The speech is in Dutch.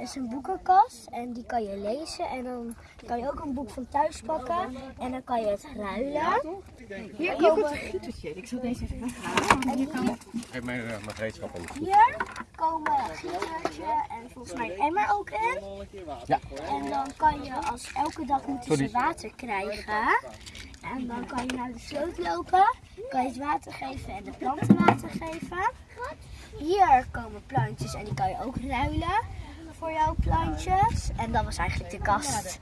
eh, is een boekenkast en die kan je lezen. En dan kan je ook een boek van thuis pakken en dan kan je het ruilen. Hier komt een gietertje. Ik zal deze even weghalen. Hier, Geef mij uh, mijn gereedschap hier komen gietertje en volgens mij een emmer ook in. Ja. En dan kan je als elke dag moeten ze water krijgen. En dan kan je naar de sloot lopen, kan je het water geven en de planten water geven. Hier komen plantjes en die kan je ook ruilen plantjes. En dat was eigenlijk de kast.